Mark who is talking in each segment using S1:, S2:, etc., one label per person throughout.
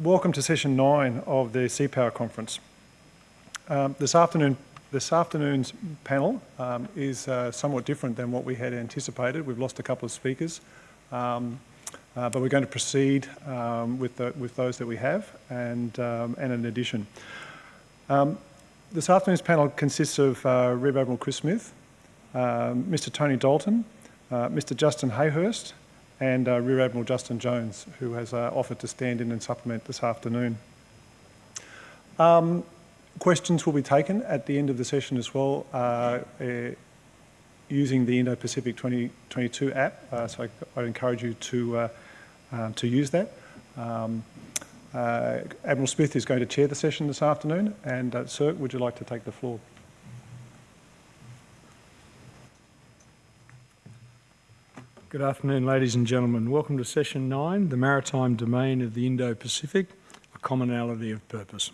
S1: welcome to session nine of the Sea Power Conference. Um, this afternoon, this afternoon's panel um, is uh, somewhat different than what we had anticipated. We've lost a couple of speakers, um, uh, but we're going to proceed um, with, the, with those that we have and, um, and an addition. Um, this afternoon's panel consists of uh, Rear Admiral Chris Smith, Mr Tony Dalton, uh, Mr Justin Hayhurst, and uh, Rear Admiral Justin Jones, who has uh, offered to stand in and supplement this afternoon. Um, questions will be taken at the end of the session as well uh, uh using the Indo-Pacific 2022 app, uh, so I, would encourage you to, uh, um, to use that. Um, Admiral Smith is going to chair the session this afternoon, and Sir, would you like to take the floor?
S2: Good afternoon, ladies and gentlemen. Welcome to session nine, the maritime domain of the Indo-Pacific, a commonality of purpose.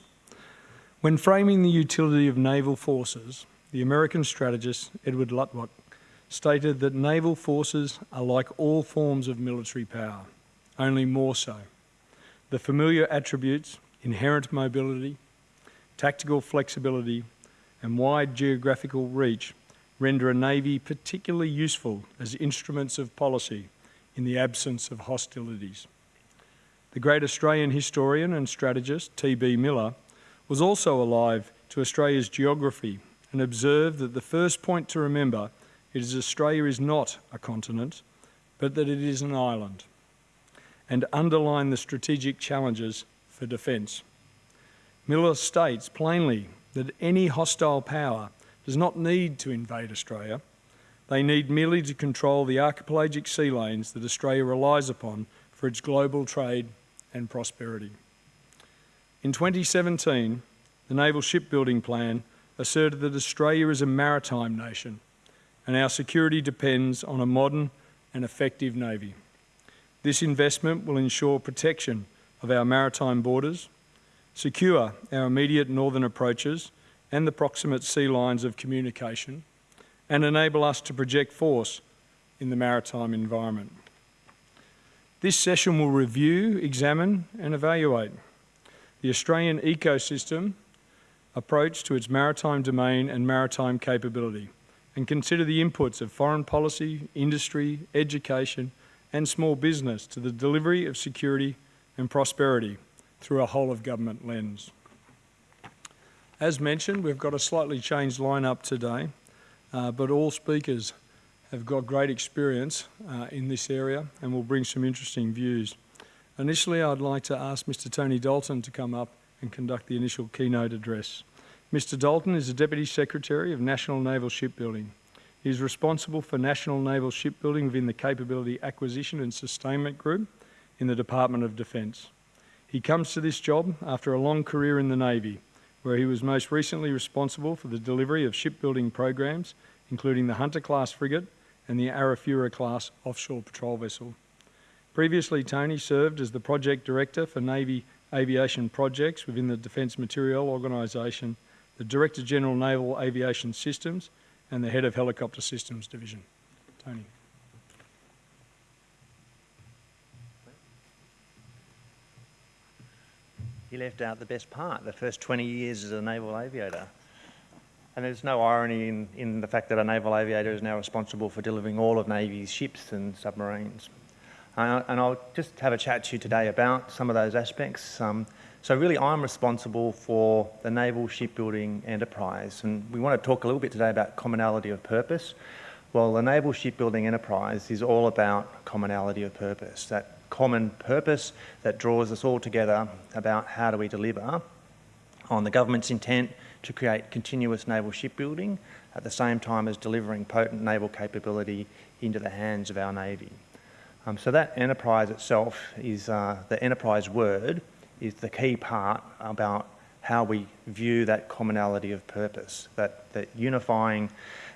S2: When framing the utility of naval forces, the American strategist Edward Luttwak stated that naval forces are like all forms of military power, only more so. The familiar attributes, inherent mobility, tactical flexibility, and wide geographical reach render a navy particularly useful as instruments of policy in the absence of hostilities. The great Australian historian and strategist T.B. Millar was also alive to Australia's geography and observed that the first point to remember is Australia is not a continent, but that it is an island, and underline the strategic challenges for defence. Millar states plainly that any hostile power does not need to invade Australia. They need merely to control the archipelagic sea lanes that Australia relies upon for its global trade and prosperity. In 2017, the Naval Shipbuilding Plan asserted that Australia is a maritime nation and our security depends on a modern and effective Navy. This investment will ensure protection of our maritime borders, secure our immediate northern approaches and the proximate sea lines of communication and enable us to project force in the maritime environment. This session will review, examine and evaluate the Australian ecosystem approach to its maritime domain and maritime capability and consider the inputs of foreign policy, industry, education and small business to the delivery of security and prosperity through a whole of government lens. As mentioned, we've got a slightly changed lineup today, uh, but all speakers have got great experience uh, in this area and will bring some interesting views. Initially, I'd like to ask Mr Tony Dalton to come up and conduct the initial keynote address. Mr Dalton is the Deputy Secretary of National Naval Shipbuilding. He is responsible for National Naval Shipbuilding within the Capability Acquisition and Sustainment Group in the Department of Defence. He comes to this job after a long career in the Navy, where he was most recently responsible for the delivery of shipbuilding programs, including the Hunter-class frigate and the Arafura-class offshore patrol vessel. Previously, Tony served as the Project Director for Navy Aviation Projects within the Defence Materiel Organisation, the Director General Naval Aviation Systems, and the Head of Helicopter Systems Division. Tony.
S3: He left out the best part, the first 20 years as a naval aviator. And there's no irony in, in the fact that a naval aviator is now responsible for delivering all of Navy's ships and submarines. Uh, and I'll just have a chat to you today about some of those aspects. Um, so really I'm responsible for the naval shipbuilding enterprise and we want to talk a little bit today about commonality of purpose. Well, the naval shipbuilding enterprise is all about commonality of purpose, that common purpose that draws us all together about how do we deliver on the government's intent to create continuous naval shipbuilding at the same time as delivering potent naval capability into the hands of our Navy. Um, so that enterprise itself is, uh, the enterprise word is the key part about how we view that commonality of purpose, that, that unifying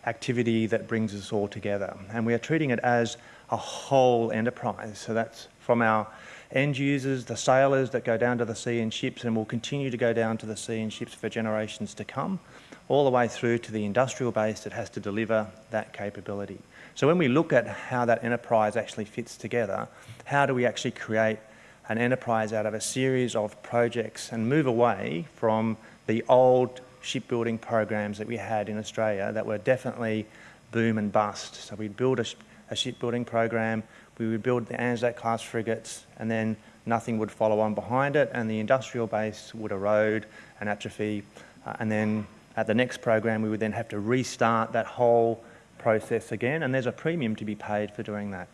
S3: activity that brings us all together. And we are treating it as a whole enterprise. So that's from our end users, the sailors that go down to the sea in ships and will continue to go down to the sea in ships for generations to come, all the way through to the industrial base that has to deliver that capability. So when we look at how that enterprise actually fits together, how do we actually create an enterprise out of a series of projects and move away from the old shipbuilding programs that we had in Australia that were definitely boom and bust. So we'd build a, a shipbuilding program, we would build the Anzac class frigates, and then nothing would follow on behind it, and the industrial base would erode and atrophy. Uh, and then at the next program, we would then have to restart that whole process again, and there's a premium to be paid for doing that.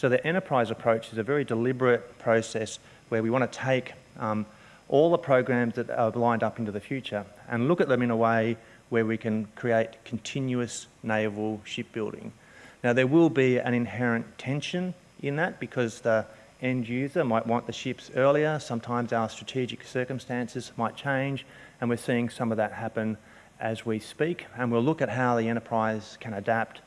S3: So the enterprise approach is a very deliberate process where we want to take um, all the programs that are lined up into the future and look at them in a way where we can create continuous naval shipbuilding. Now there will be an inherent tension in that because the end user might want the ships earlier. Sometimes our strategic circumstances might change and we're seeing some of that happen as we speak. And we'll look at how the enterprise can adapt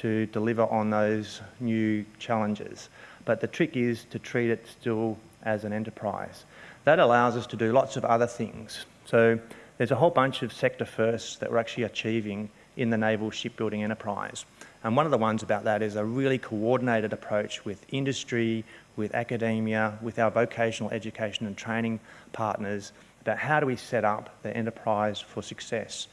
S3: to deliver on those new challenges. But the trick is to treat it still as an enterprise. That allows us to do lots of other things. So there's a whole bunch of sector firsts that we're actually achieving in the naval shipbuilding enterprise. And one of the ones about that is a really coordinated approach with industry, with academia, with our vocational education and training partners about how do we set up the enterprise for success.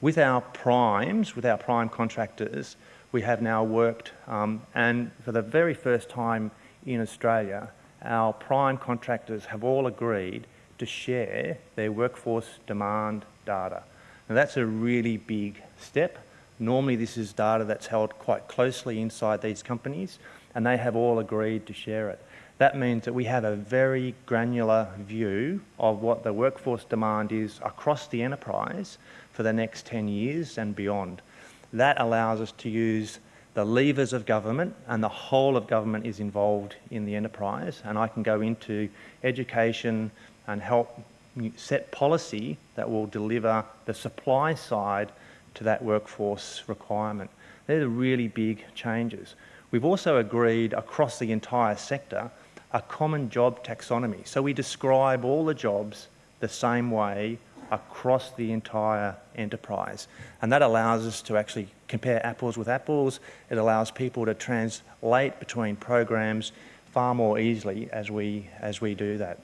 S3: With our primes, with our prime contractors, we have now worked, um, and for the very first time in Australia, our prime contractors have all agreed to share their workforce demand data. Now that's a really big step. Normally this is data that's held quite closely inside these companies and they have all agreed to share it. That means that we have a very granular view of what the workforce demand is across the enterprise for the next 10 years and beyond. That allows us to use the levers of government and the whole of government is involved in the enterprise and I can go into education and help set policy that will deliver the supply side to that workforce requirement. They're the really big changes. We've also agreed across the entire sector a common job taxonomy. So we describe all the jobs the same way across the entire enterprise. And that allows us to actually compare apples with apples. It allows people to translate between programs far more easily as we, as we do that.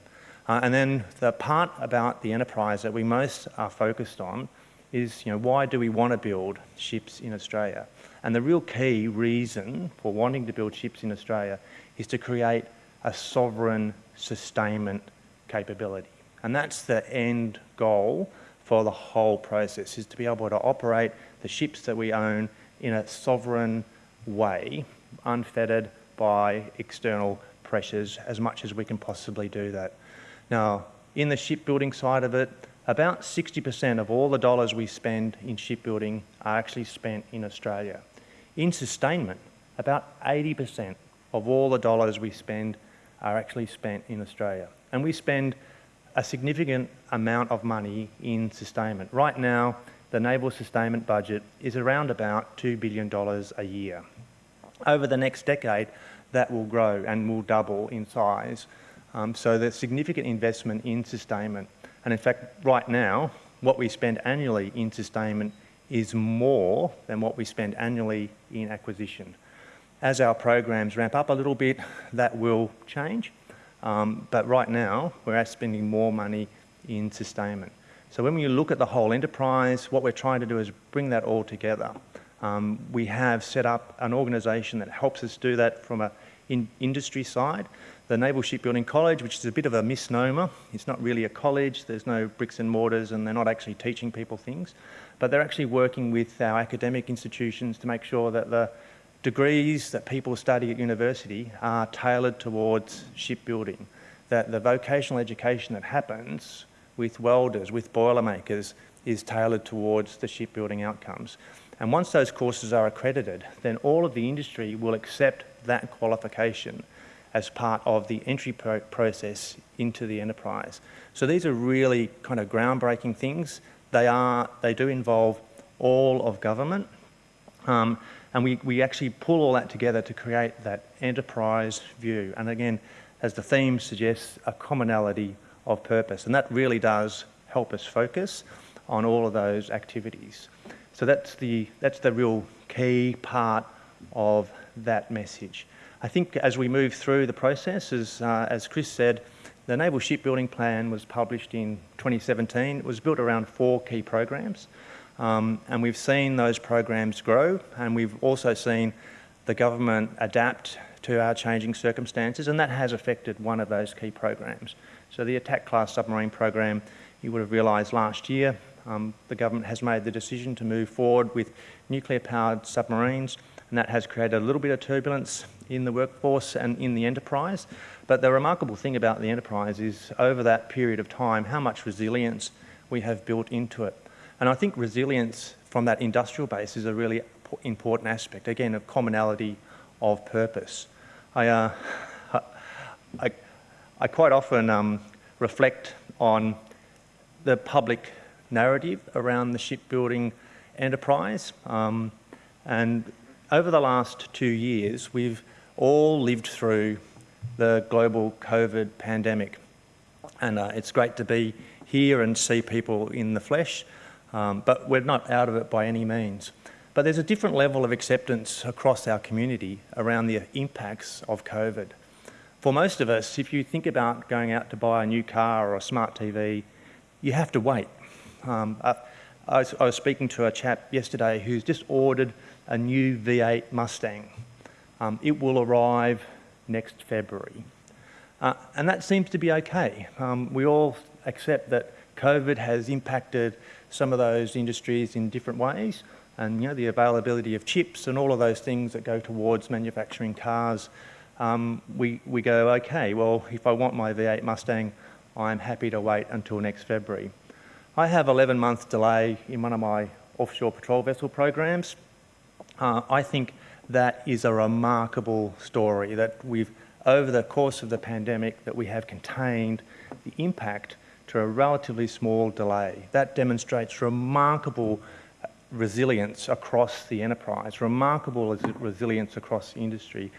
S3: Uh, and then the part about the enterprise that we most are focused on is, you know, why do we want to build ships in Australia? And the real key reason for wanting to build ships in Australia is to create a sovereign sustainment capability. And that's the end goal for the whole process, is to be able to operate the ships that we own in a sovereign way, unfettered by external pressures as much as we can possibly do that. Now, in the shipbuilding side of it, about 60% of all the dollars we spend in shipbuilding are actually spent in Australia. In sustainment, about 80% of all the dollars we spend are actually spent in Australia. And we spend a significant amount of money in sustainment. Right now, the naval sustainment budget is around about $2 billion a year. Over the next decade, that will grow and will double in size. Um, so there's significant investment in sustainment. And in fact, right now, what we spend annually in sustainment is more than what we spend annually in acquisition. As our programs ramp up a little bit, that will change. Um, but right now, we're spending more money in sustainment. So when you look at the whole enterprise, what we're trying to do is bring that all together. Um, we have set up an organisation that helps us do that from an in industry side. The Naval Shipbuilding College, which is a bit of a misnomer. It's not really a college. There's no bricks and mortars and they're not actually teaching people things. But they're actually working with our academic institutions to make sure that the degrees that people study at university are tailored towards shipbuilding, that the vocational education that happens with welders, with boilermakers, is tailored towards the shipbuilding outcomes. And once those courses are accredited, then all of the industry will accept that qualification as part of the entry pro process into the enterprise. So these are really kind of groundbreaking things. They, are, they do involve all of government. Um, and we, we actually pull all that together to create that enterprise view. And again, as the theme suggests, a commonality of purpose. And that really does help us focus on all of those activities. So that's the, that's the real key part of that message. I think as we move through the process, as, uh, as Chris said, The Naval Shipbuilding Plan was published in 2017. It was built around four key programs. Um, and we've seen those programs grow, and we've also seen the government adapt to our changing circumstances, and that has affected one of those key programs. So the attack class submarine program, you would have realised last year, um, the government has made the decision to move forward with nuclear powered submarines, and that has created a little bit of turbulence in the workforce and in the enterprise. But the remarkable thing about the enterprise is over that period of time, how much resilience we have built into it. And I think resilience from that industrial base is a really important aspect, again, of commonality of purpose. I, uh, I, I, quite often um, reflect on the public narrative around the shipbuilding enterprise. Um, and over the last two years, we've all lived through the global COVID pandemic. And uh, it's great to be here and see people in the flesh, um, but we're not out of it by any means. But there's a different level of acceptance across our community around the impacts of COVID. For most of us, if you think about going out to buy a new car or a smart TV, you have to wait. Um, I, I, was, I was speaking to a chap yesterday who's just ordered a new V8 Mustang. Um, it will arrive next February. Uh, and that seems to be okay. Um, we all accept that COVID has impacted some of those industries in different ways. And you know, the availability of chips and all of those things that go towards manufacturing cars, um, we, we go, okay, well, if I want my V8 Mustang, I'm happy to wait until next February. I have 11 month delay in one of my offshore patrol vessel programs. Uh, I think that is a remarkable story that we've, over the course of the pandemic, that we have contained the impact to a relatively small delay. That demonstrates remarkable resilience across the enterprise, remarkable resilience across the industry.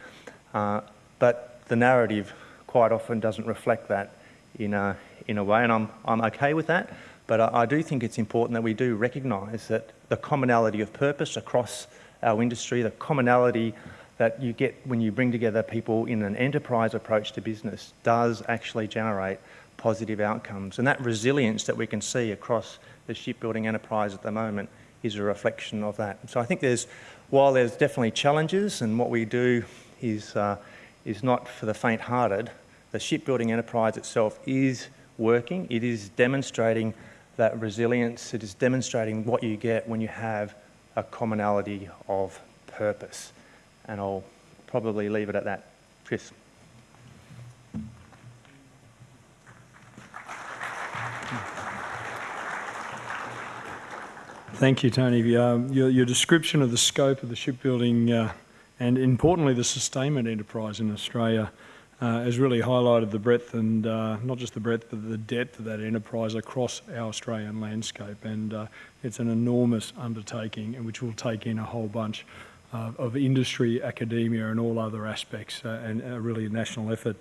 S3: Uh, but the narrative quite often doesn't reflect that in a, in a way, and I'm, I'm okay with that. But I, I do think it's important that we do recognise that the commonality of purpose across our industry, the commonality that you get when you bring together people in an enterprise approach to business does actually generate positive outcomes. And that resilience that we can see across the shipbuilding enterprise at the moment is a reflection of that. So I think there's, while there's definitely challenges and what we do is, uh, is not for the faint-hearted, the shipbuilding enterprise itself is working, it is demonstrating that resilience, it is demonstrating what you get when you have a commonality of purpose. And I'll probably leave it at that. Chris.
S2: Thank you, Tony. Um, your, your, description of the scope of the shipbuilding uh, and importantly the sustainment enterprise in Australia uh, has really highlighted the breadth and uh, not just the breadth but the depth of that enterprise across our Australian landscape. And uh, it's an enormous undertaking which will take in a whole bunch of industry, academia and all other aspects uh, and really a national effort.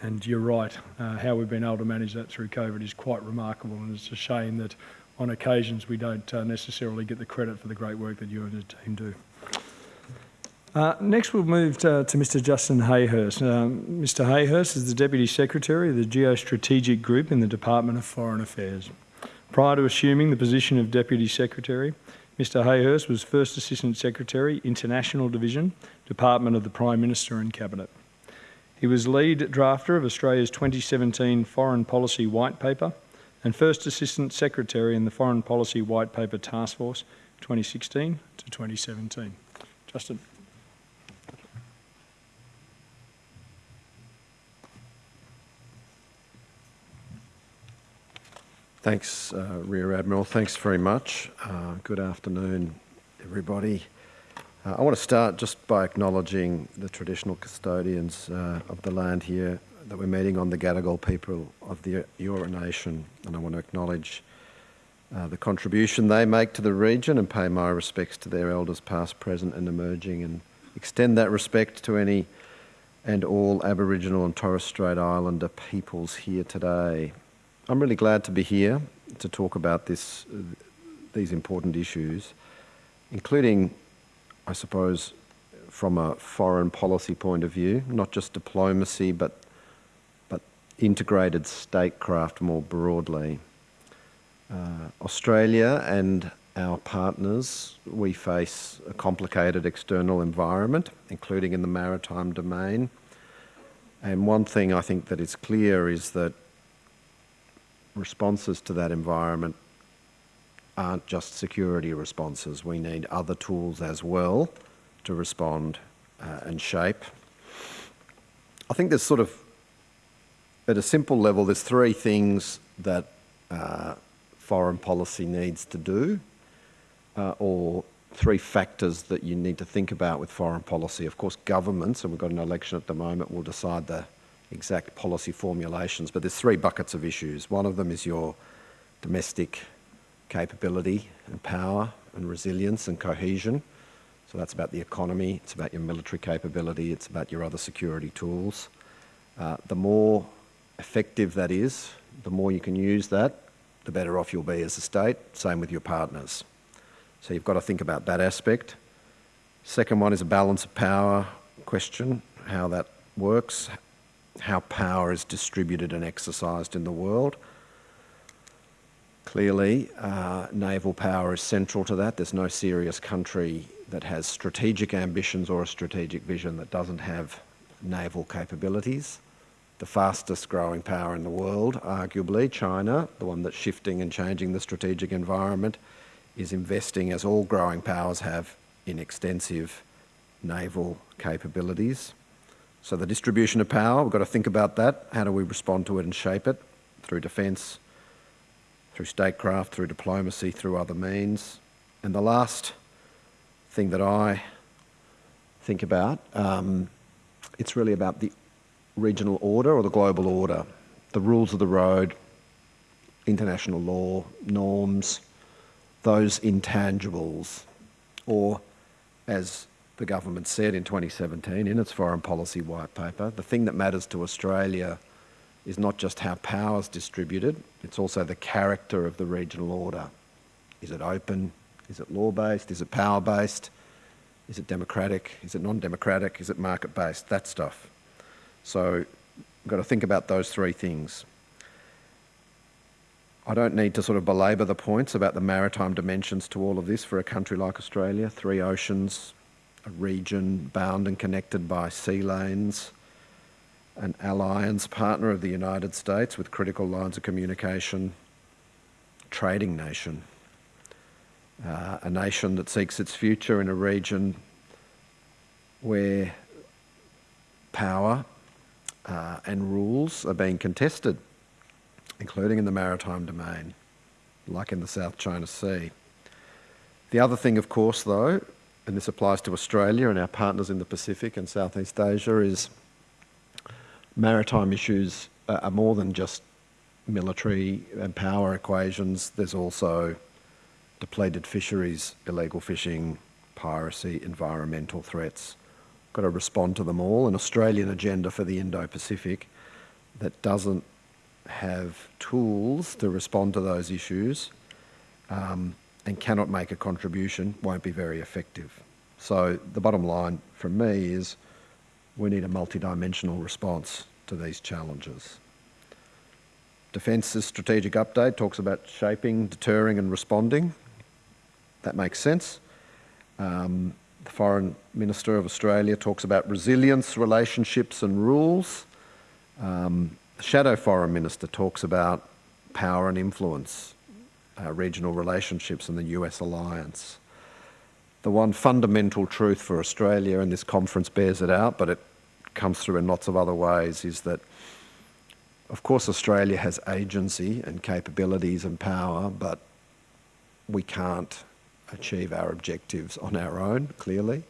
S2: And you're right, uh, how we've been able to manage that through COVID is quite remarkable. And it's a shame that on occasions we don't uh, necessarily get the credit for the great work that you and the team do. Uh, next, we'll move to, to Mr. Justin Hayhurst. Um, Mr. Hayhurst is the Deputy Secretary of the Geostrategic Group in the Department of Foreign Affairs. Prior to assuming the position of Deputy Secretary, Mr. Hayhurst was First Assistant Secretary, International Division, Department of the Prime Minister and Cabinet. He was lead drafter of Australia's 2017 Foreign Policy White Paper and First Assistant Secretary in the Foreign Policy White Paper Task Force 2016 to 2017. Justin.
S4: Thanks, uh, Rear Admiral. Thanks very much. Uh, good afternoon, everybody. Uh, I want to start just by acknowledging the traditional custodians uh, of the land here that we're meeting on, the Gadigal people of the Eora Nation, and I want to acknowledge uh, the contribution they make to the region and pay my respects to their elders past, present and emerging and extend that respect to any and all Aboriginal and Torres Strait Islander peoples here today. I'm really glad to be here to talk about this, these important issues, including, I suppose, from a foreign policy point of view, not just diplomacy, but integrated statecraft more broadly. Uh, Australia and our partners, we face a complicated external environment, including in the maritime domain. And one thing I think that is clear is that responses to that environment aren't just security responses. We need other tools as well to respond uh, and shape. I think there's sort of, at a simple level, there's three things that uh, foreign policy needs to do, uh, or three factors that you need to think about with foreign policy. Of course, governments, and we've got an election at the moment, will decide the exact policy formulations, but there's three buckets of issues. One of them is your domestic capability and power and resilience and cohesion. So that's about the economy, it's about your military capability, it's about your other security tools. Uh, the more effective that is, the more you can use that, the better off you'll be as a state. Same with your partners. So you've got to think about that aspect. Second one is a balance of power question, how that works, how power is distributed and exercised in the world. Clearly, uh, naval power is central to that. There's no serious country that has strategic ambitions or a strategic vision that doesn't have naval capabilities. The fastest growing power in the world, arguably, China, the one that's shifting and changing the strategic environment, is investing, as all growing powers have, in extensive naval capabilities. So the distribution of power, we've got to think about that. How do we respond to it and shape it? Through defence, through statecraft, through diplomacy, through other means. And the last thing that I think about, um, it's really about the regional order or the global order, the rules of the road, international law, norms, those intangibles, or as the government said in 2017 in its foreign policy white paper, the thing that matters to Australia is not just how power is distributed, it's also the character of the regional order. Is it open? Is it law-based? Is it power-based? Is it democratic? Is it non-democratic? Is it market-based? That stuff. So we've got to think about those three things. I don't need to sort of belabor the points about the maritime dimensions to all of this for a country like Australia. Three oceans, a region bound and connected by sea lanes, an alliance partner of the United States with critical lines of communication, trading nation, uh, a nation that seeks its future in a region where power uh, and rules are being contested including in the maritime domain, like in the South China Sea. The other thing, of course, though, and this applies to Australia and our partners in the Pacific and Southeast Asia, is maritime issues are more than just military and power equations. There's also depleted fisheries, illegal fishing, piracy, environmental threats. Got to respond to them all. An Australian agenda for the Indo-Pacific that doesn't have tools to respond to those issues um, and cannot make a contribution won't be very effective. So the bottom line from me is we need a multidimensional response to these challenges. Defence's strategic update talks about shaping, deterring and responding. That makes sense. Um, the Foreign Minister of Australia talks about resilience, relationships and rules. Um, the Shadow Foreign Minister talks about power and influence, uh, regional relationships and the US alliance. The one fundamental truth for Australia, and this conference bears it out, but it comes through in lots of other ways, is that of course Australia has agency and capabilities and power, but we can't achieve our objectives on our own, clearly,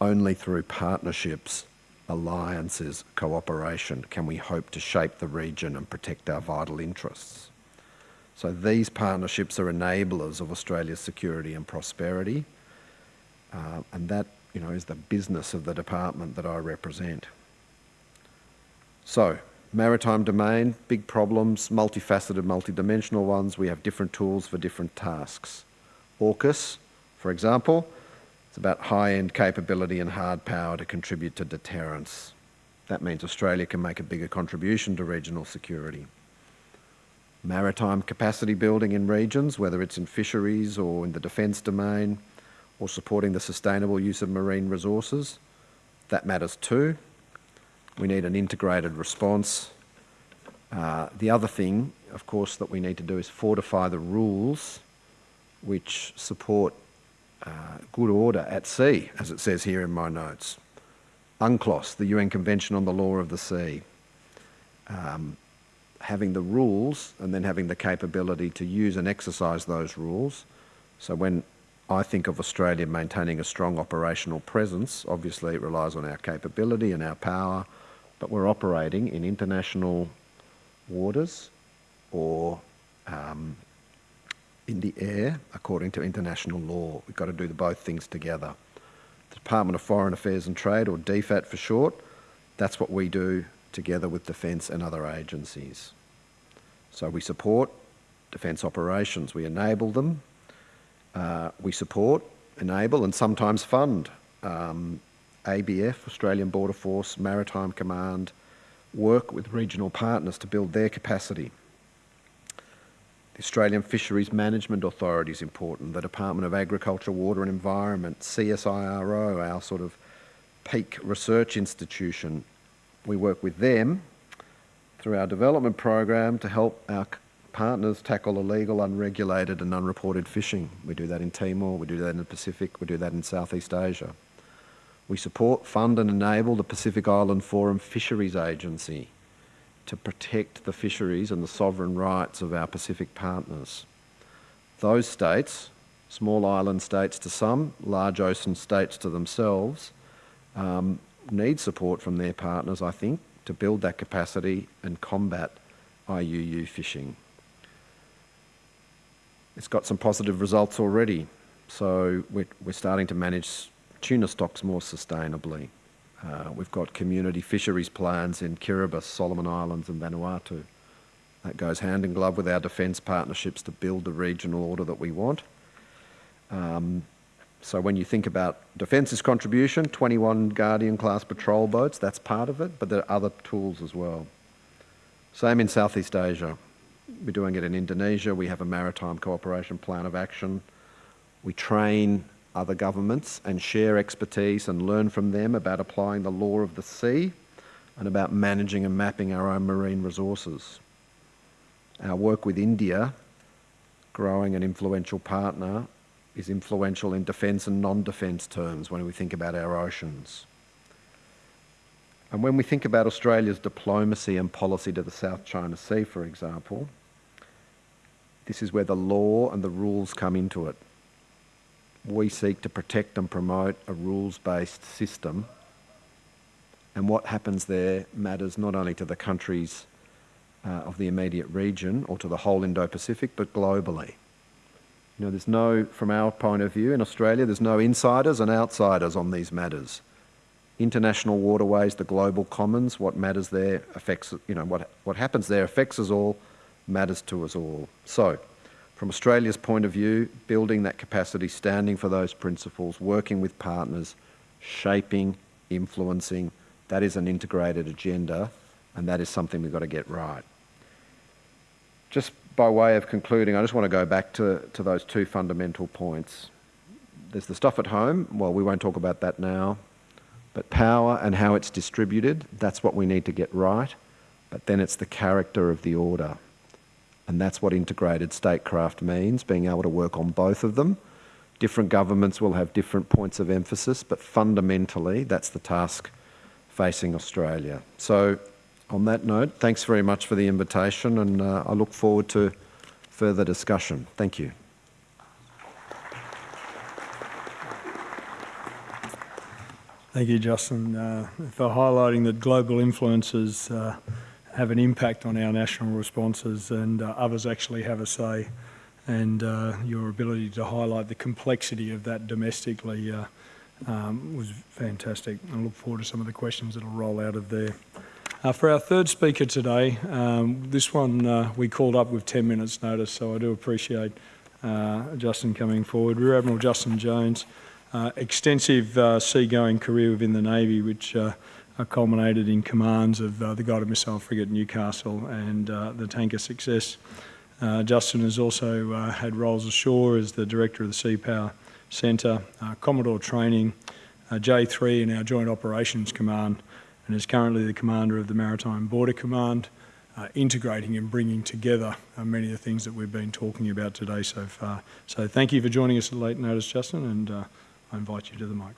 S4: only through partnerships alliances, cooperation can we hope to shape the region and protect our vital interests. So these partnerships are enablers of Australia's security and prosperity, uh, and that you know, is the business of the department that I represent. So, maritime domain, big problems, multifaceted, multidimensional ones. We have different tools for different tasks. AUKUS, for example, it's about high-end capability and hard power to contribute to deterrence. That means Australia can make a bigger contribution to regional security. Maritime capacity building in regions, whether it's in fisheries or in the defence domain, or supporting the sustainable use of marine resources, that matters too. We need an integrated response. Uh, the other thing, of course, that we need to do is fortify the rules which support uh, good order at sea, as it says here in my notes. UNCLOS, the UN Convention on the Law of the Sea. Um, having the rules and then having the capability to use and exercise those rules. So when I think of Australia maintaining a strong operational presence, obviously it relies on our capability and our power, but we're operating in international waters or um, in the air according to international law. We've got to do the both things together. The Department of Foreign Affairs and Trade, or DFAT for short, that's what we do together with Defence and other agencies. So we support defence operations, we enable them, uh, we support, enable and sometimes fund um, ABF, Australian Border Force, Maritime Command, work with regional partners to build their capacity. The Australian Fisheries Management Authority is important, the Department of Agriculture, Water and Environment, CSIRO, our sort of peak research institution. We work with them through our development program to help our partners tackle illegal, unregulated and unreported fishing. We do that in Timor, we do that in the Pacific, we do that in Southeast Asia. We support, fund and enable the Pacific Island Forum Fisheries Agency to protect the fisheries and the sovereign rights of our Pacific partners. Those states, small island states to some, large ocean states to themselves, um, need support from their partners, I think, to build that capacity and combat IUU fishing. It's got some positive results already. So we're, we're starting to manage tuna stocks more sustainably. Uh, we've got community fisheries plans in Kiribati, Solomon Islands and Vanuatu. That goes hand in glove with our defence partnerships to build the regional order that we want. Um, so when you think about Defence's contribution, 21 Guardian class patrol boats, that's part of it, but there are other tools as well. Same in Southeast Asia. We're doing it in Indonesia. We have a maritime cooperation plan of action. We train other governments and share expertise and learn from them about applying the law of the sea and about managing and mapping our own marine resources. Our work with India, growing an influential partner, is influential in defence and non-defence terms when we think about our oceans. And when we think about Australia's diplomacy and policy to the South China Sea, for example, this is where the law and the rules come into it. We seek to protect and promote a rules-based system and what happens there matters not only to the countries uh, of the immediate region or to the whole Indo-Pacific, but globally. You know, there's no, from our point of view in Australia, there's no insiders and outsiders on these matters. International waterways, the global commons, what matters there affects, you know, what, what happens there affects us all, matters to us all. So, from Australia's point of view, building that capacity, standing for those principles, working with partners, shaping, influencing, that is an integrated agenda, and that is something we've got to get right. Just by way of concluding, I just want to go back to, to those two fundamental points. There's the stuff at home, well, we won't talk about that now, but power and how it's distributed, that's what we need to get right, but then it's the character of the order. And that's what integrated statecraft means, being able to work on both of them. Different governments will have different points of emphasis, but fundamentally, that's the task facing Australia. So on that note, thanks very much for the invitation and uh, I look forward to further discussion. Thank you.
S2: Thank you, Justin, uh, for highlighting that global influences uh, have an impact on our national responses and uh, others actually have a say. And uh, your ability to highlight the complexity of that domestically uh, um, was fantastic. I look forward to some of the questions that will roll out of there. Uh, for our third speaker today, um, this one uh, we called up with 10 minutes notice, so I do appreciate uh, Justin coming forward. Rear Admiral Justin Jones, extensive seagoing career within the Navy, which culminated in commands of uh, the Guided Missile Frigate Newcastle and uh, the tanker Success. Uh, Justin has also uh, had roles ashore as the Director of the Sea Power Centre, uh, Commodore Training, uh, J3 in our Joint Operations Command, and is currently the Commander of the Maritime Border Command, uh, integrating and bringing together uh, many of the things that we've been talking about today so far. So thank you for joining us at late notice, Justin, and uh, I invite you to the mic.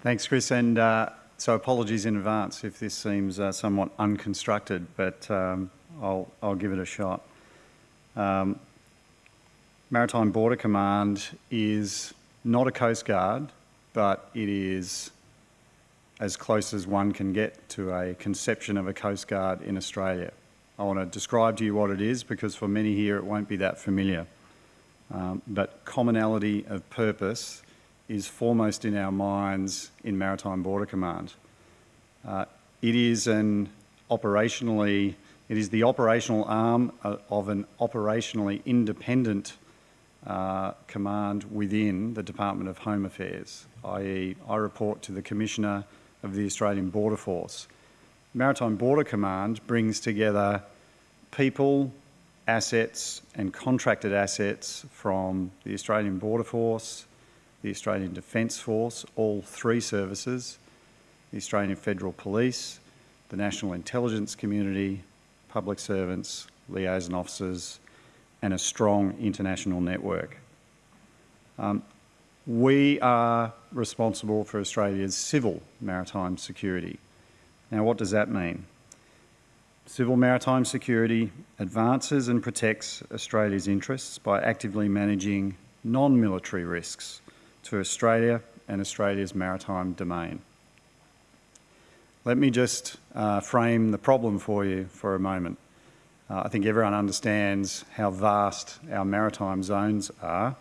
S5: Thanks, Chris. And uh, so apologies in advance if this seems uh, somewhat unconstructed, but um, I'll, I'll give it a shot. Um, Maritime Border Command is not a Coast Guard, but it is as close as one can get to a conception of a Coast Guard in Australia. I want to describe to you what it is because for many here it won't be that familiar. Um, but commonality of purpose is foremost in our minds in Maritime Border Command. Uh, it is an operationally, it is the operational arm uh, of an operationally independent uh, command within the Department of Home Affairs, i.e. I report to the Commissioner of the Australian Border Force. Maritime Border Command brings together people, assets and contracted assets from the Australian Border Force, the Australian Defence Force, all three services, the Australian Federal Police, the National Intelligence Community, public servants, liaison officers, and a strong international network. Um, we are responsible for Australia's civil maritime security. Now, what does that mean? Civil maritime security advances and protects Australia's interests by actively managing non-military risks to Australia and Australia's maritime domain. Let me just uh, frame the problem for you for a moment. Uh, I think everyone understands how vast our maritime zones are,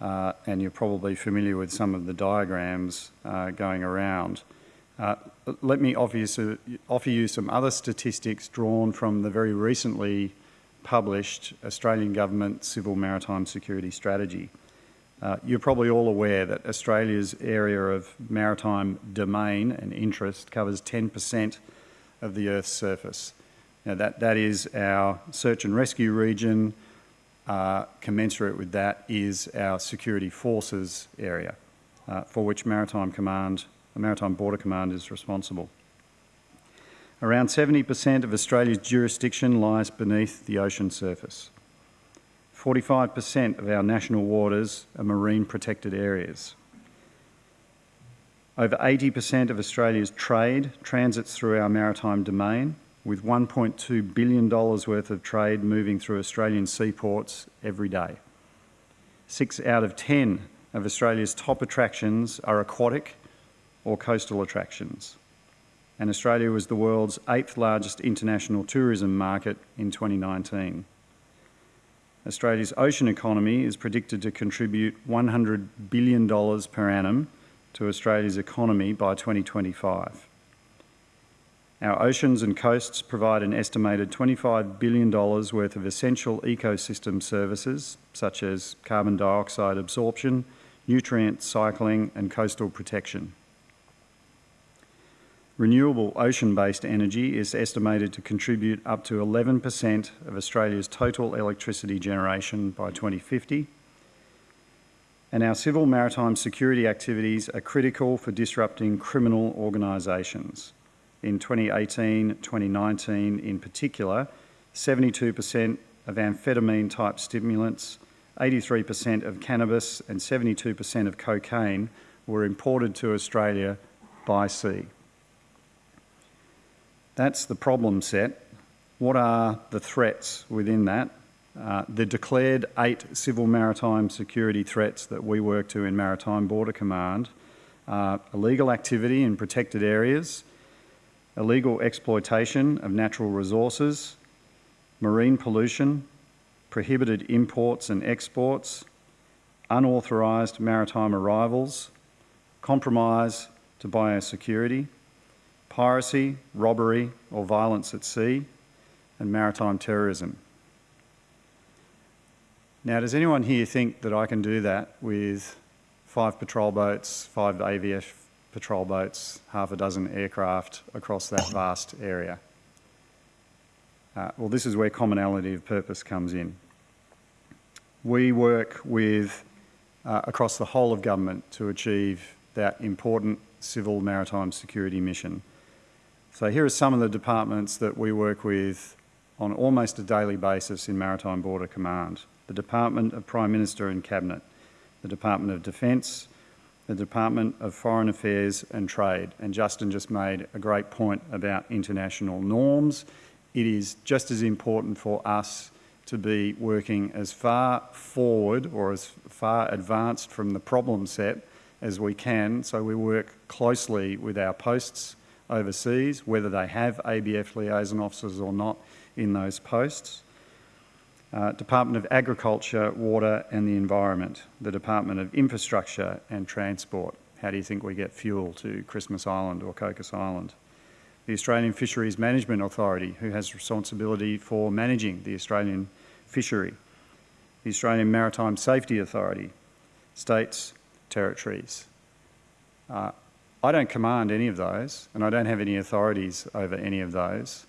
S5: uh, and you're probably familiar with some of the diagrams uh, going around. Uh, let me offer you, offer you some other statistics drawn from the very recently published Australian Government Civil Maritime Security Strategy. Uh, you're probably all aware that Australia's area of maritime domain and interest covers 10% of the Earth's surface. Now that, that is our search and rescue region. Uh, commensurate with that is our security forces area, uh, for which Maritime Command, the Maritime Border Command is responsible. Around 70% of Australia's jurisdiction lies beneath the ocean surface. 45% of our national waters are marine protected areas. Over 80% of Australia's trade transits through our maritime domain, with $1.2 billion worth of trade moving through Australian seaports every day. Six out of 10 of Australia's top attractions are aquatic or coastal attractions. And Australia was the world's eighth largest international tourism market in 2019. Australia's ocean economy is predicted to contribute $100 billion per annum to Australia's economy by 2025. Our oceans and coasts provide an estimated $25 billion worth of essential ecosystem services, such as carbon dioxide absorption, nutrient cycling and coastal protection. Renewable ocean-based energy is estimated to contribute up to 11% of Australia's total electricity generation by 2050. And our civil maritime security activities are critical for disrupting criminal organisations. In 2018-2019 in particular, 72% of amphetamine-type stimulants, 83% of cannabis and 72% of cocaine were imported to Australia by sea. That's the problem set. What are the threats within that? Uh, the declared eight civil maritime security threats that we work to in Maritime Border Command are illegal activity in protected areas, illegal exploitation of natural resources, marine pollution, prohibited imports and exports, unauthorised maritime arrivals, compromise to biosecurity, piracy, robbery or violence at sea, and maritime terrorism. Now, does anyone here think that I can do that with five patrol boats, five ABF patrol boats, half a dozen aircraft across that vast area? Uh, well, this is where commonality of purpose comes in. We work with uh, across the whole of government to achieve that important civil maritime security mission. So here are some of the departments that we work with on almost a daily basis in Maritime Border Command. The Department of Prime Minister and Cabinet, the Department of Defence, the Department of Foreign Affairs and Trade. And Justin just made a great point about international norms. It is just as important for us to be working as far forward or as far advanced from the problem set as we can. So we work closely with our posts overseas, whether they have ABF liaison officers or not in those posts. Uh, Department of Agriculture, Water and the Environment, the Department of Infrastructure and Transport. How do you think we get fuel to Christmas Island or Cocos Island? The Australian Fisheries Management Authority, who has responsibility for managing the Australian fishery. The Australian Maritime Safety Authority, states, territories. Uh, I don't command any of those, and I don't have any authorities over any of those.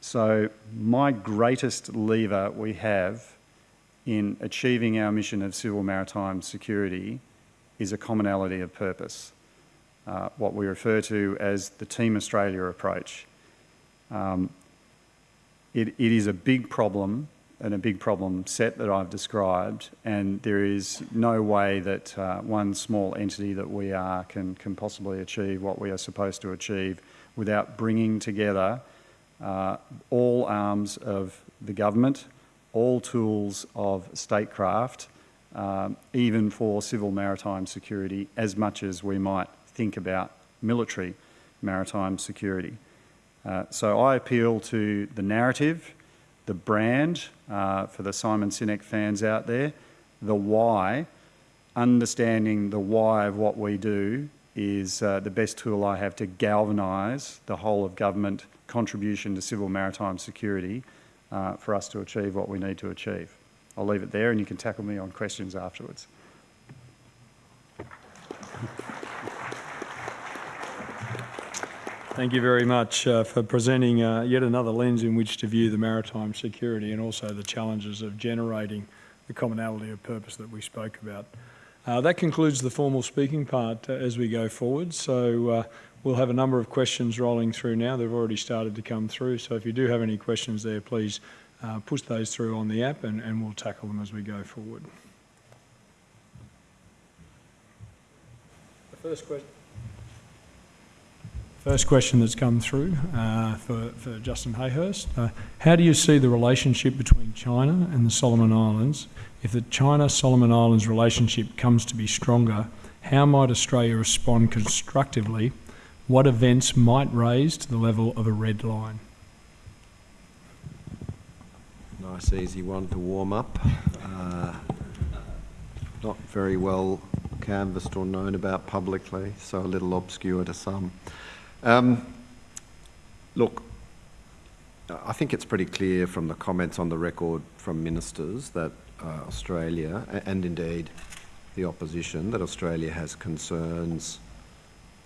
S5: So my greatest lever we have in achieving our mission of civil maritime security is a commonality of purpose, uh, what we refer to as the Team Australia approach. Um, it, it is a big problem and a big problem set that I've described, and there is no way that uh, one small entity that we are can, can possibly achieve what we are supposed to achieve without bringing together uh, all arms of the government, all tools of statecraft, um, even for civil maritime security, as much as we might think about military maritime security. Uh, so I appeal to the narrative, the brand, uh, for the Simon Sinek fans out there, the why, understanding the why of what we do is uh, the best tool I have to galvanise the whole of government contribution to civil maritime security uh, for us to achieve what we need to achieve. I'll leave it there and you can tackle me on questions afterwards.
S2: Thank you very much uh, for presenting uh, yet another lens in which to view the maritime security and also the challenges of generating the commonality of purpose that we spoke about. Uh, that concludes the formal speaking part uh, as we go forward. So uh, we'll have a number of questions rolling through now. They've already started to come through. So if you do have any questions there, please uh, push those through on the app and, and we'll tackle them as we go forward. The first question. First question that's come through uh, for, for Justin Hayhurst. Uh, how do you see the relationship between China and the Solomon Islands? If the China-Solomon Islands relationship comes to be stronger, how might Australia respond constructively? What events might raise to the level of a red line?
S4: Nice, easy one to warm up. Uh, not very well canvassed or known about publicly, so a little obscure to some. Um, look, I think it's pretty clear from the comments on the record from ministers that uh, Australia, and indeed the opposition, that Australia has concerns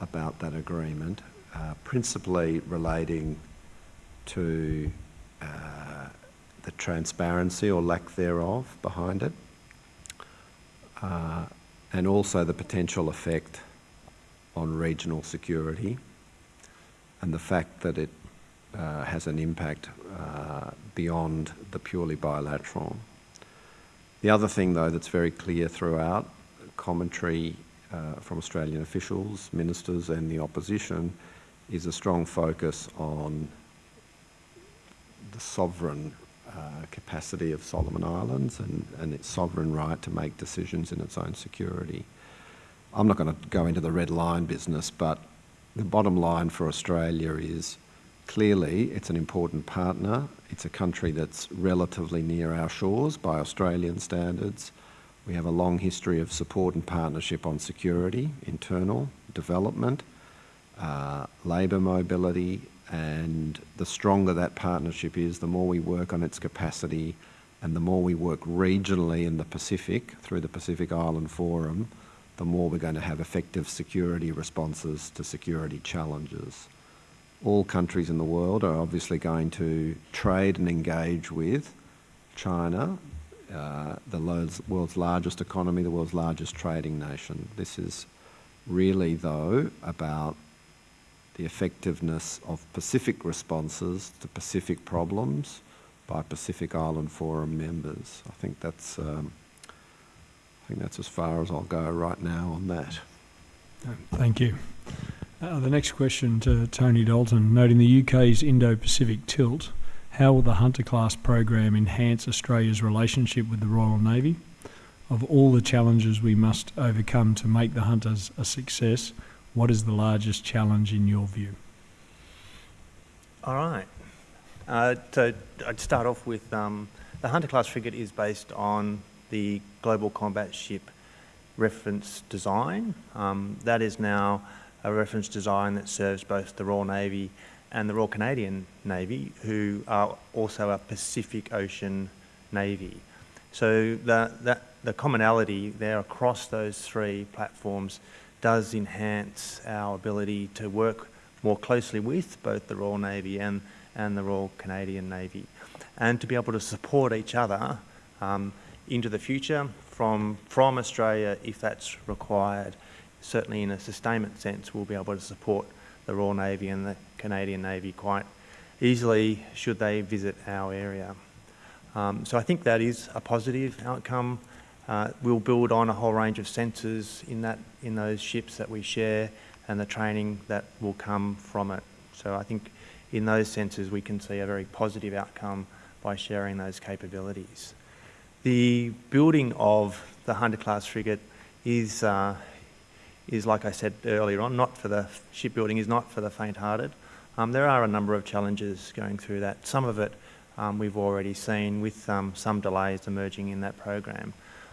S4: about that agreement, uh, principally relating to uh, the transparency or lack thereof behind it, uh, and also the potential effect on regional security and the fact that it uh, has an impact uh, beyond the purely bilateral. The other thing, though, that's very clear throughout commentary uh, from Australian officials, ministers, and the opposition is a strong focus on the sovereign uh, capacity of Solomon Islands and, and its sovereign right to make decisions in its own security. I'm not going to go into the red line business, but the bottom line for Australia is clearly it's an important partner. It's a country that's relatively near our shores by Australian standards. We have a long history of support and partnership on security, internal, development, uh, labour mobility, And the stronger that partnership is, the more we work on its capacity and the more we work regionally in the Pacific through the Pacific Island Forum, the more we're going to have effective security responses to security challenges. All countries in the world are obviously going to trade and engage with China, uh, the world's largest economy, the world's largest trading nation. This is really, though, about the effectiveness of Pacific responses to Pacific problems by Pacific Island Forum members. I think that's um, I think that's as far as I'll go right now on that.
S2: Thank you. Uh, the next question to Tony Dalton, noting the UK's Indo-Pacific tilt, how will the Hunter class program enhance Australia's relationship with the Royal Navy? Of all the challenges we must overcome to make the Hunters a success, what is the largest challenge in your view?
S3: All right. Uh, so I'd start off with um, the Hunter class frigate is based on the Global Combat Ship reference design. Um, that is now a reference design that serves both the Royal Navy and the Royal Canadian Navy, who are also a Pacific Ocean Navy. So the, that, the commonality there across those three platforms does enhance our ability to work more closely with both the Royal Navy and, and the Royal Canadian Navy, and to be able to support each other um, into the future from, from Australia if that's required. Certainly in a sustainment sense, we'll be able to support the Royal Navy and the Canadian Navy quite easily should they visit our area. Um, so I think that is a positive outcome. Uh, we'll build on a whole range of sensors in, that, in those ships that we share and the training that will come from it. So I think in those senses we can see a very positive outcome by sharing those capabilities. The building of the Hunter class frigate is, uh, is like I said earlier on, not for the shipbuilding is not for the faint-hearted. Um, there are a number of challenges going through that. Some of it um, we've already seen with um, some delays emerging in that program.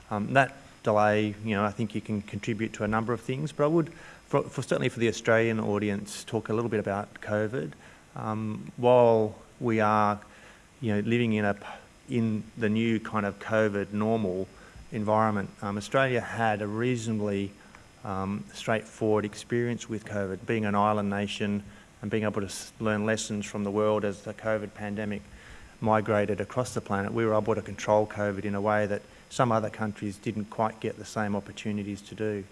S3: Um, that delay, you know, I think you can contribute to a number of things, but I would, for, for certainly for the Australian audience, talk a little bit about COVID. Um, while we are, you know, living in a in the new kind of COVID normal environment, um, Australia had a reasonably um, straightforward experience with COVID, being an island nation and being able to learn lessons from the world as the COVID pandemic migrated across the planet. We were able to control COVID in a way that some other countries didn't quite get the same opportunities to do.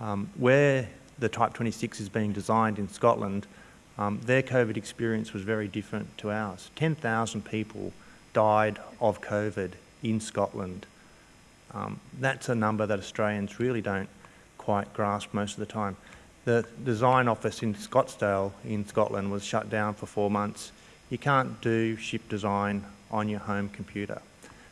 S3: Um, where the Type 26 is being designed in Scotland, um, their COVID experience was very different to ours. 10,000 people died of COVID in Scotland. Um, that's a number that Australians really don't quite grasp most of the time. The design office in Scotstoun in Scotland was shut down for four months. You can't do ship design on your home computer.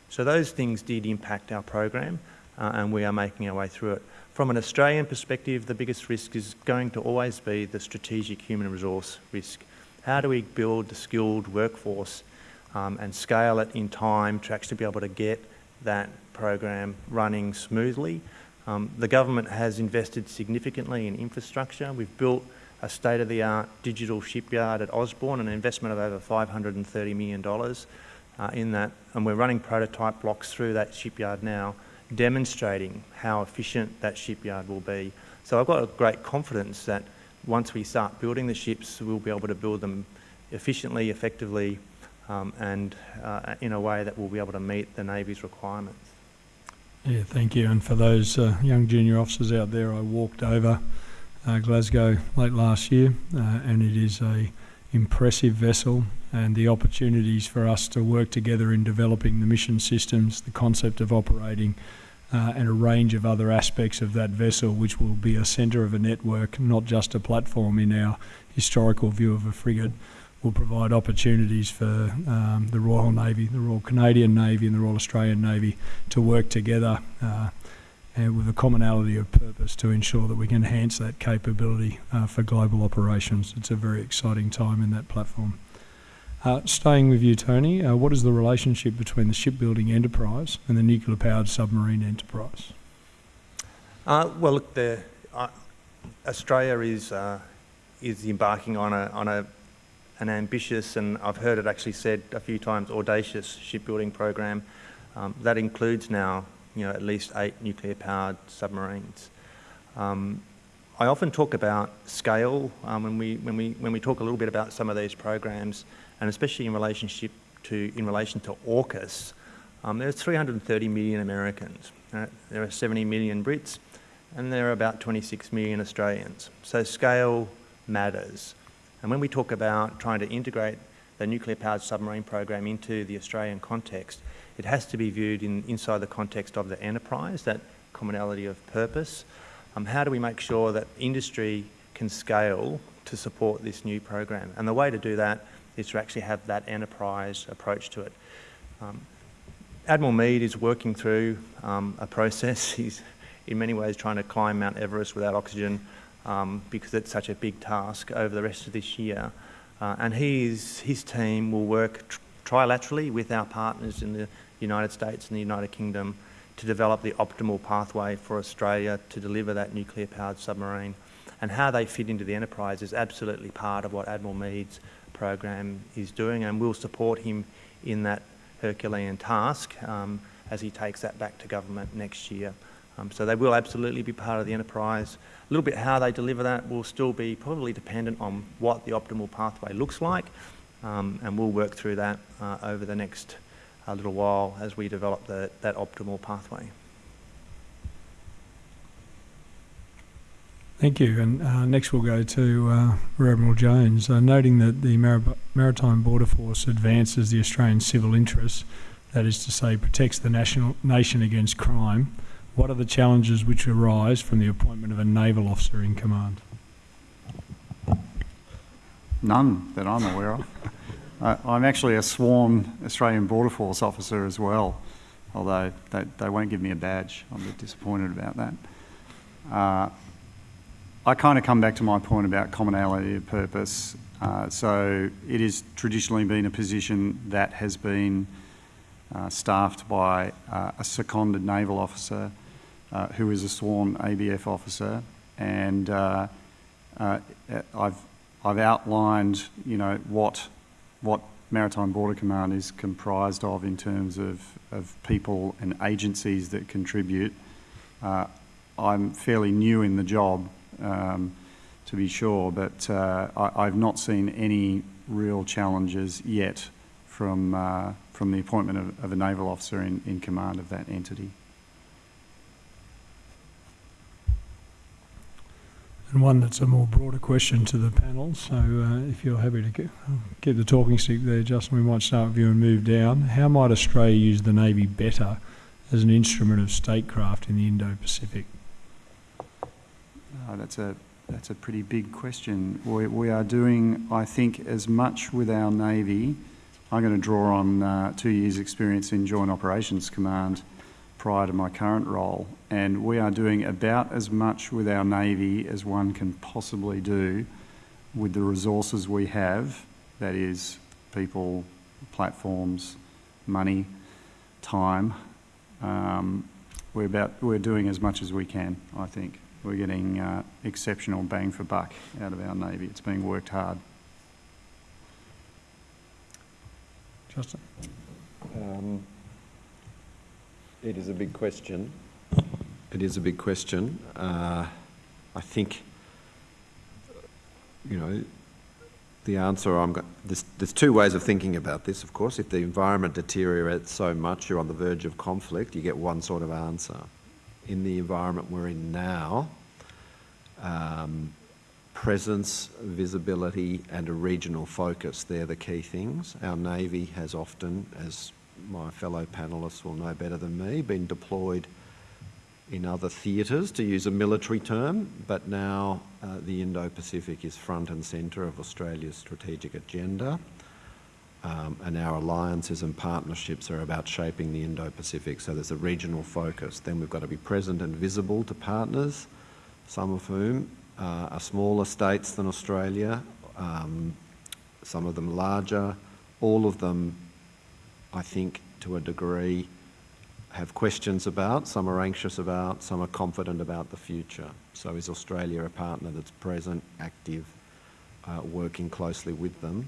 S3: So those things did impact our program uh, and we are making our way through it. From an Australian perspective, the biggest risk is going to always be the strategic human resource risk. How do we build the skilled workforce um, and scale it in time to actually be able to get that program running smoothly. Um, the government has invested significantly in infrastructure. We've built a state-of-the-art digital shipyard at Osborne, an investment of over $530 million uh, in that, and we're running prototype blocks through that shipyard now, demonstrating how efficient that shipyard will be. So I've got a great confidence that once we start building the ships, we'll be able to build them efficiently, effectively, um, and uh, in a way that will be able to meet the Navy's requirements.
S2: Yeah, thank you. And for those uh, young junior officers out there, I walked over uh, Glasgow late last year, uh, and it is a impressive vessel. And the opportunities for us to work together in developing the mission systems, the concept of operating, uh, and a range of other aspects of that vessel, which will be a centre of a network, not just a platform in our historical view of a frigate will provide opportunities for um, the Royal Navy, the Royal Canadian Navy and the Royal Australian Navy to work together uh, and with a commonality of purpose to ensure that we can enhance that capability uh, for global operations. It's a very exciting time in that platform. Uh, staying with you, Tony, uh, what is the relationship between the shipbuilding enterprise and the nuclear-powered submarine enterprise?
S3: Uh, well, look, the, uh, Australia is is embarking on a on a an ambitious, and I've heard it actually said a few times, audacious shipbuilding program. Um, that includes now, you know, at least eight nuclear-powered submarines. Um, I often talk about scale um, when, we, when, we, when we talk a little bit about some of these programs, and especially in relationship to, in relation to AUKUS. Um, there's 330 million Americans. Right? There are 70 million Brits, and there are about 26 million Australians. So scale matters. And when we talk about trying to integrate the nuclear-powered submarine program into the Australian context, it has to be viewed in, inside the context of the enterprise, that commonality of purpose. Um, how do we make sure that industry can scale to support this new program? And the way to do that is to actually have that enterprise approach to it. Um, Admiral Mead is working through um, a process. He's in many ways trying to climb Mount Everest without oxygen um, because it's such a big task over the rest of this year. Uh, and he's, his team will work tr trilaterally with our partners in the United States and the United Kingdom to develop the optimal pathway for Australia to deliver that nuclear-powered submarine. And how they fit into the enterprise is absolutely part of what Admiral Mead's program is doing, and we'll support him in that Herculean task um, as he takes that back to government next year. Um, so they will absolutely be part of the enterprise. A little bit how they deliver that will still be probably dependent on what the optimal pathway looks like, um, and we'll work through that uh, over the next uh, little while as we develop the, that optimal pathway.
S2: Thank you. And uh, next we'll go to uh, Admiral Jones. Uh, noting that the Mar Maritime Border Force advances the Australian civil interests, that is to say, protects the national nation against crime, what are the challenges which arise from the appointment of a naval officer in command?
S5: None that I'm aware of. I'm actually a sworn Australian Border Force officer as well, although they, they won't give me a badge. I'm a bit disappointed about that. Uh, I kind of come back to my point about commonality of purpose. Uh, so it has traditionally been a position that has been uh, staffed by uh, a seconded naval officer uh, who is a sworn ABF officer, and uh, uh, I've I've outlined you know what what Maritime Border Command is comprised of in terms of, of people and agencies that contribute. I'm fairly new in the job, um, to be sure, but uh, I, have not seen any real challenges yet from, uh, from the appointment of, of, a naval officer in, in command of that entity.
S2: And one that's a more broader question to the panel. So, uh, if you're happy to keep the talking stick there, Justin, we might start with you and move down. How might Australia use the Navy better as an instrument of statecraft in the Indo Pacific?
S5: Uh, that's a that's a pretty big question. We, we, are doing, I think, as much with our Navy. I'm going to draw on uh, two years' experience in Joint Operations Command prior to my current role, and we are doing about as much with our Navy as one can possibly do with the resources we have. That is, people, platforms, money, time. Um, we're about we're doing as much as we can, I think we're getting uh, exceptional bang for buck out of our Navy. It's being worked hard.
S2: Justin?
S4: Um, it is a big question. It is a big question. Uh, I think, you know, the answer I'm going there's, there's two ways of thinking about this, of course. If the environment deteriorates so much, you're on the verge of conflict, you get one sort of answer in the environment we're in now, um, presence, visibility, and a regional focus, they're the key things. Our Navy has often, as my fellow panellists will know better than me, been deployed in other theatres, to use a military term, but now uh, the Indo-Pacific is front and centre of Australia's strategic agenda. Um, and our alliances and partnerships are about shaping the Indo-Pacific. So there's a regional focus. Then we've got to be present and visible to partners, some of whom uh, are smaller states than Australia, um, some of them larger. All of them, I think, to a degree, have questions about, some are anxious about, some are confident about the future. So is Australia a partner that's present, active, uh, working closely with them?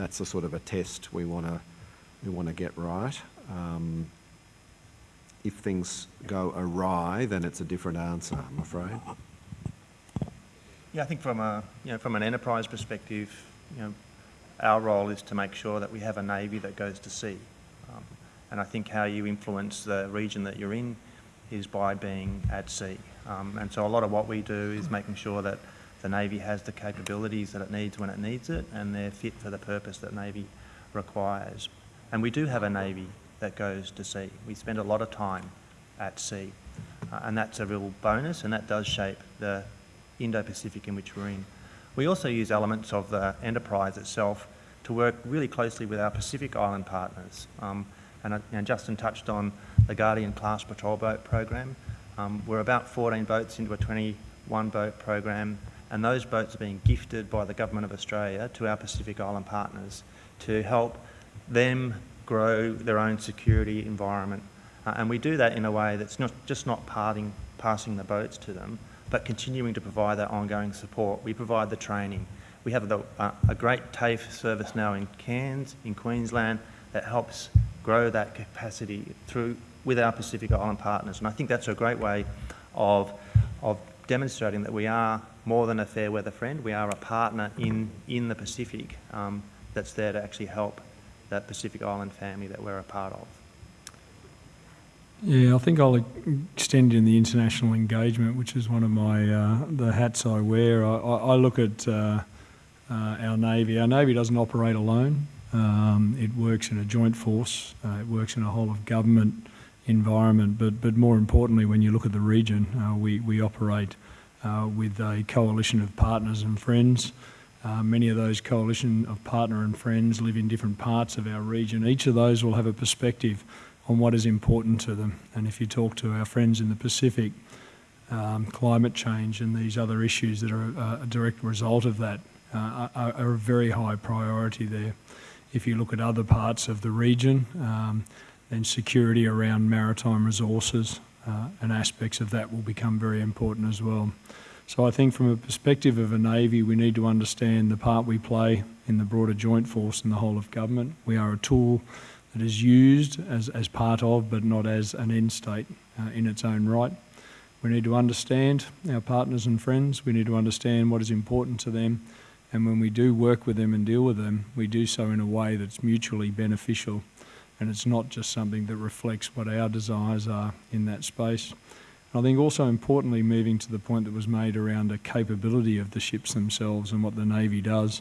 S4: that's a sort of a test we want to we want to get right. Um, if things go awry, then it's a different answer, I'm afraid.
S3: Yeah, I think from a, you know, from an enterprise perspective, you know, our role is to make sure that we have a navy that goes to sea. Um, and I think how you influence the region that you're in is by being at sea. Um, and so a lot of what we do is making sure that the Navy has the capabilities that it needs when it needs it and they're fit for the purpose that Navy requires. And we do have a Navy that goes to sea. We spend a lot of time at sea. Uh, and that's a real bonus and that does shape the Indo-Pacific in which we're in. We also use elements of the enterprise itself to work really closely with our Pacific Island partners. Um, and, uh, Justin touched on the Guardian class patrol boat program. Um, we're about 14 boats into a 21 boat program and those boats are being gifted by the Government of Australia to our Pacific Island partners to help them grow their own security environment. Uh, and we do that in a way that's not just not parting, passing the boats to them, but continuing to provide that ongoing support. We provide the training. We have the, uh, a great TAFE service now in Cairns, in Queensland, that helps grow that capacity through with our Pacific Island partners. And I think that's a great way of, of demonstrating that we are more than a fair weather friend. We are a partner in, in the Pacific um, that's there to actually help that Pacific Island family that we're a part of.
S2: Yeah, I think I'll extend in the international engagement, which is one of my uh, the hats I wear. I, I, look at uh, uh, our navy. Our navy doesn't operate alone. Um, it works in a joint force. Uh, it works in a whole of government environment. But but more importantly, when you look at the region, uh, we we operate uh, with a coalition of partners and friends. Uh, many of those coalition of partner and friends live in different parts of our region. Each of those will have a perspective on what is important to them. And if you talk to our friends in the Pacific, um, climate change and these other issues that are uh, a direct result of that uh, are, are, a very high priority there. If you look at other parts of the region, um, then security around maritime resources uh, and aspects of that will become very important as well. So I think from a perspective of a Navy, we need to understand the part we play in the broader joint force and the whole of government. We are a tool that is used as, as part of, but not as an end state uh, in its own right. We need to understand our partners and friends. We need to understand what is important to them. And when we do work with them and deal with them, we do so in a way that's mutually beneficial. And it's not just something that reflects what our desires are in that space. And I think also importantly, moving to the point that was made around the capability of the ships themselves and what the Navy does,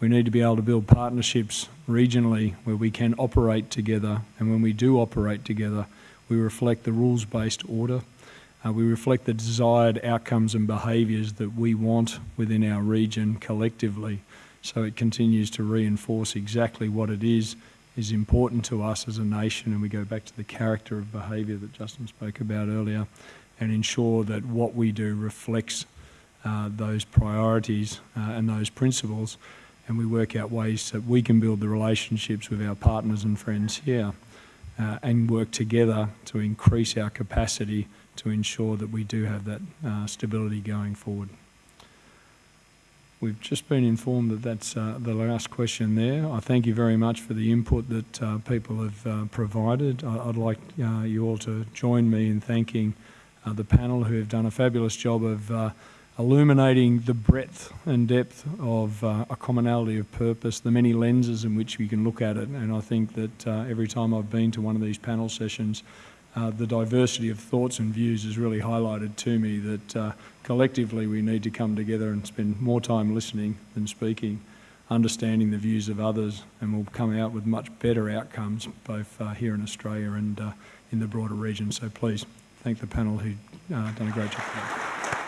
S2: we need to be able to build partnerships regionally where we can operate together. And when we do operate together, we reflect the rules-based order. Uh, we reflect the desired outcomes and behaviours that we want within our region collectively. So it continues to reinforce exactly what it is is important to us as a nation. And we go back to the character of behaviour that Justin spoke about earlier and ensure that what we do reflects uh, those priorities uh, and those principles and we work out ways that we can build the relationships with our partners and friends here uh, and work together to increase our capacity to ensure that we do have that uh, stability going forward. We've just been informed that that's uh, the last question there. I thank you very much for the input that uh, people have uh, provided. I would like uh, you all to join me in thanking the panel who have done a fabulous job of illuminating the breadth and depth of uh, a commonality of purpose, the many lenses in which we can look at it. And I think that uh, every time I've been to one of these panel sessions, uh, the diversity of thoughts and views has really highlighted to me that uh, collectively we need to come together and spend more time listening than speaking, understanding the views of others, and we'll come out with much better outcomes both uh, here in Australia and uh, in the broader region. So please thank the panel who've done a great job.